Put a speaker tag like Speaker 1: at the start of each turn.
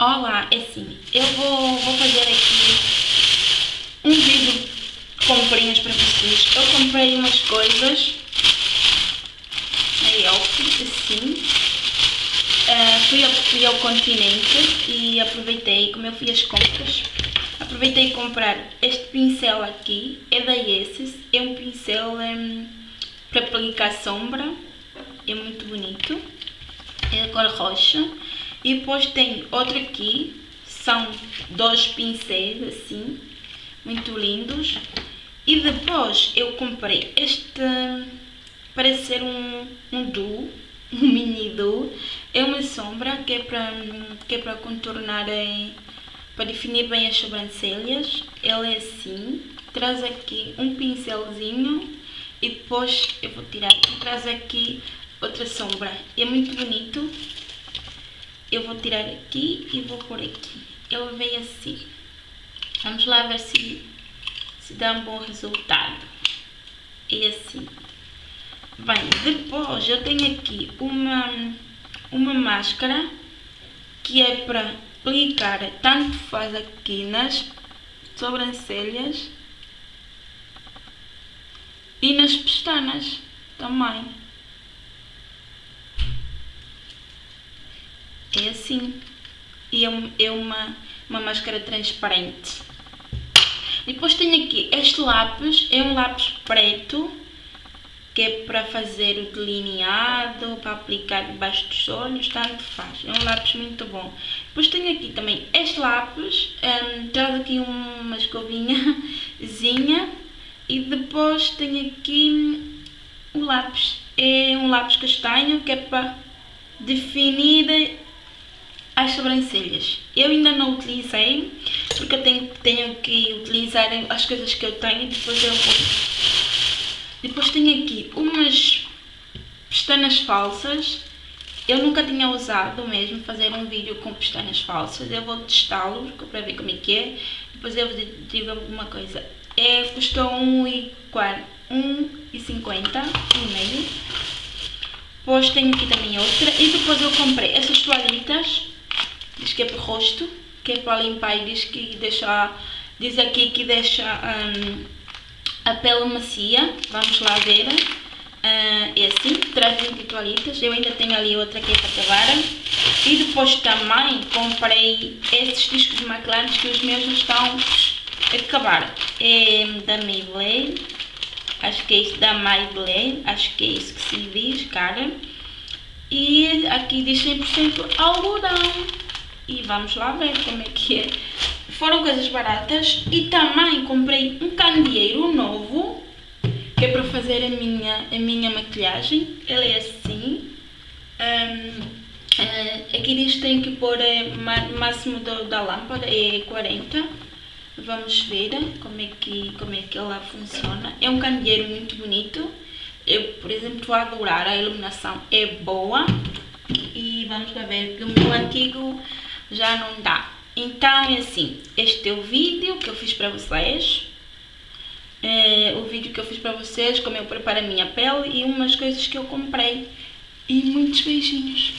Speaker 1: Olá, é assim, eu vou, vou fazer aqui um vídeo de comprinhas para vocês. Eu comprei umas coisas na Yelp, assim. Uh, fui, ao, fui ao continente e aproveitei, como eu fui às compras, aproveitei comprar este pincel aqui, é da Esses, é um pincel um, para aplicar sombra, é muito bonito, é de cor roxa. E depois tem outro aqui, são dois pincéis assim, muito lindos. E depois eu comprei este, parece ser um, um duo, um mini duo. É uma sombra que é para, que é para contornar, para definir bem as sobrancelhas. Ele é assim, traz aqui um pincelzinho e depois eu vou tirar, traz aqui outra sombra. É muito bonito eu vou tirar aqui e vou pôr aqui. Ele veio assim. Vamos lá ver se, se dá um bom resultado. E assim. Bem, depois eu tenho aqui uma, uma máscara que é para aplicar, tanto faz aqui nas sobrancelhas e nas pestanas também. É assim. E é, é uma, uma máscara transparente. Depois tenho aqui este lápis, é um lápis preto, que é para fazer o delineado, para aplicar debaixo dos olhos, tanto faz. É um lápis muito bom. Depois tenho aqui também este lápis, um, traz aqui uma escovinhazinha e depois tenho aqui o lápis. É um lápis castanho que é para definir as sobrancelhas. Eu ainda não utilizei, porque eu tenho, tenho que utilizar as coisas que eu tenho, depois eu vou... Depois tenho aqui umas pestanas falsas, eu nunca tinha usado mesmo fazer um vídeo com pestanas falsas, eu vou testá-los para ver como é que é, depois eu digo alguma coisa. É, custou 1,50, 1,50 e meio. Depois tenho aqui também outra, e depois eu comprei essas toalhitas, diz que é para o rosto, que é para limpar e diz que deixa, diz aqui que deixa um, a pele macia, vamos lá ver, uh, assim, traz 20 toalhitas, eu ainda tenho ali outra que é para acabar, e depois também comprei estes discos McLaren que os meus estão a acabar, é da Maybelline, acho que é isso da Maybelline, acho que é isso que se diz, cara, e aqui diz 100% algodão e vamos lá ver como é que é. Foram coisas baratas e também comprei um candeeiro novo que é para fazer a minha, a minha maquilhagem. Ele é assim. Um, uh, eh, aqui diz que tem que pôr o máximo do, da lâmpada, é 40. Vamos ver como é, que, como é que ela funciona. É um candeeiro muito bonito. Eu, por exemplo, estou a adorar, a iluminação é boa. E vamos lá ver, que o meu antigo já não dá. Então é assim, este é o vídeo que eu fiz para vocês. É, o vídeo que eu fiz para vocês, como eu preparo a minha pele e umas coisas que eu comprei. E muitos beijinhos.